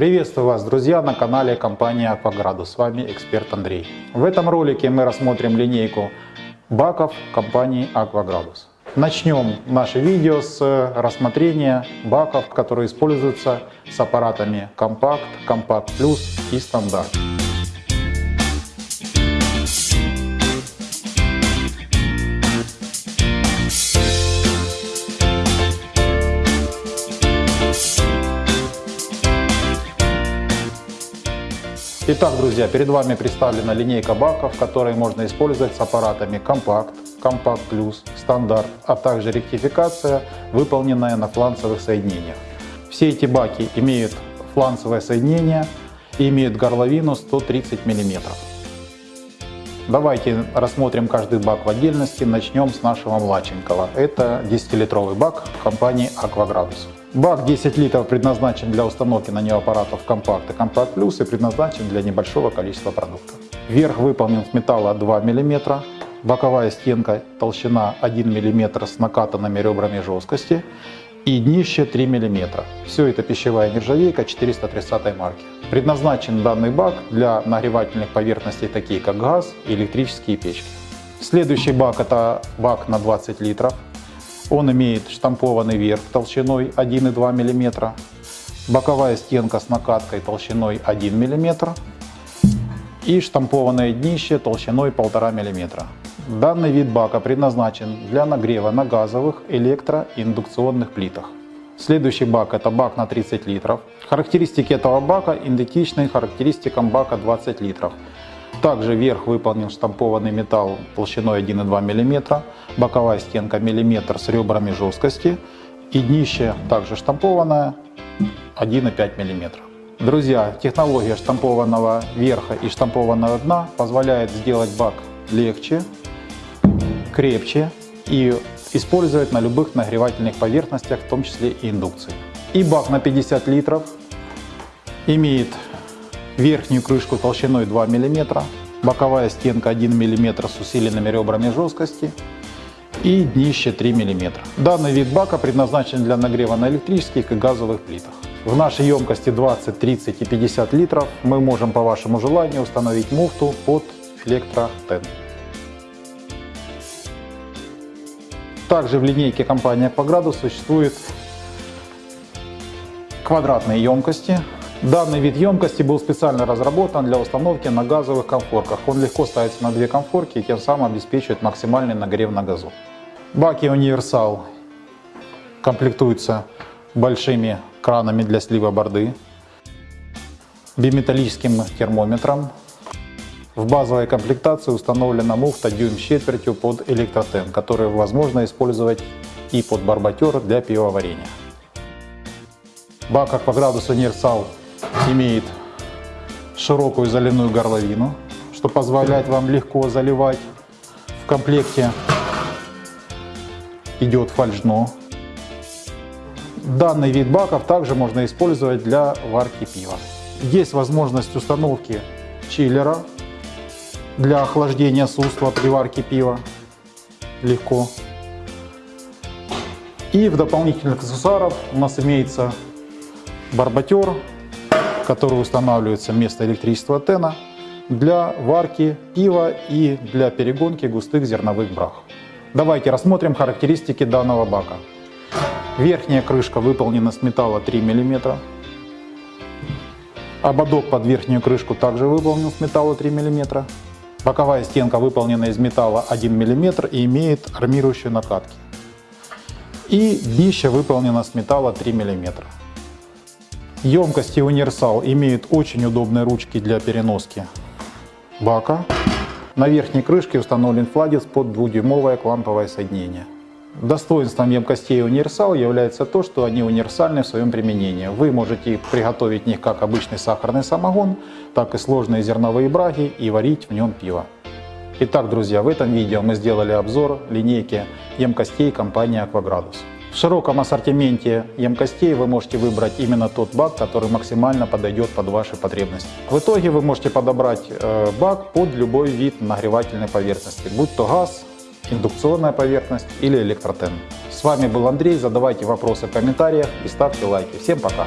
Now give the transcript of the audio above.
Приветствую вас, друзья, на канале компании Акваградус. С вами эксперт Андрей. В этом ролике мы рассмотрим линейку баков компании Акваградус. Начнем наше видео с рассмотрения баков, которые используются с аппаратами Компакт, Компакт Плюс и Стандарт. Итак, друзья, перед вами представлена линейка баков, которые можно использовать с аппаратами Компакт, Компакт Плюс, Стандарт, а также ректификация, выполненная на фланцевых соединениях. Все эти баки имеют фланцевое соединение и имеют горловину 130 мм. Давайте рассмотрим каждый бак в отдельности. Начнем с нашего младшенького. Это 10-литровый бак компании Aquagradus. Бак 10 литров предназначен для установки на него аппаратов Компакт и Компакт Плюс и предназначен для небольшого количества продуктов. Верх выполнен с металла 2 мм, боковая стенка толщина 1 мм с накатанными ребрами жесткости и днище 3 мм. Все это пищевая нержавейка 430 марки. Предназначен данный бак для нагревательных поверхностей, такие как газ и электрические печки. Следующий бак это бак на 20 литров. Он имеет штампованный верх толщиной 1,2 мм, боковая стенка с накаткой толщиной 1 мм и штампованное днище толщиной 1,5 мм. Данный вид бака предназначен для нагрева на газовых, электро- и индукционных плитах. Следующий бак это бак на 30 литров. Характеристики этого бака идентичны характеристикам бака 20 литров. Также верх выполнен штампованный металл толщиной 1,2 мм, боковая стенка миллиметр с ребрами жесткости и днище также штампованное 1,5 мм. Друзья, технология штампованного верха и штампованного дна позволяет сделать бак легче, крепче и использовать на любых нагревательных поверхностях, в том числе и индукции. И бак на 50 литров имеет верхнюю крышку толщиной 2 мм, боковая стенка 1 мм с усиленными ребрами жесткости и днище 3 мм. Данный вид бака предназначен для нагрева на электрических и газовых плитах. В нашей емкости 20, 30 и 50 литров мы можем по вашему желанию установить муфту под электротен. Также в линейке компании Акваградус существуют квадратные емкости Данный вид емкости был специально разработан для установки на газовых конфорках. Он легко ставится на две конфорки и тем самым обеспечивает максимальный нагрев на газу. Баки универсал комплектуются большими кранами для слива борды, биметаллическим термометром. В базовой комплектации установлена муфта дюйм с четвертью под электротен, которую возможно использовать и под барбатер для пивоварения. Бак Акваградус Универсал имеет широкую заливную горловину, что позволяет вам легко заливать. В комплекте идет фальшно. Данный вид баков также можно использовать для варки пива. Есть возможность установки чиллера для охлаждения сусла при варке пива. Легко. И в дополнительных аксессуаров у нас имеется барбатер который устанавливается вместо электричества тена для варки пива и для перегонки густых зерновых брах. Давайте рассмотрим характеристики данного бака. Верхняя крышка выполнена с металла 3 мм. Ободок под верхнюю крышку также выполнен с металла 3 мм. Боковая стенка выполнена из металла 1 мм и имеет армирующие накатки. И днище выполнено с металла 3 мм. Емкости универсал имеют очень удобные ручки для переноски бака. На верхней крышке установлен фладец под 2-дюймовое кламповое соединение. Достоинством емкостей универсал является то, что они универсальны в своем применении. Вы можете приготовить в них как обычный сахарный самогон, так и сложные зерновые браги и варить в нем пиво. Итак, друзья, в этом видео мы сделали обзор линейки емкостей компании Aquagradus. В широком ассортименте емкостей вы можете выбрать именно тот бак, который максимально подойдет под ваши потребности. В итоге вы можете подобрать э, бак под любой вид нагревательной поверхности, будь то газ, индукционная поверхность или электротен. С вами был Андрей, задавайте вопросы в комментариях и ставьте лайки. Всем пока!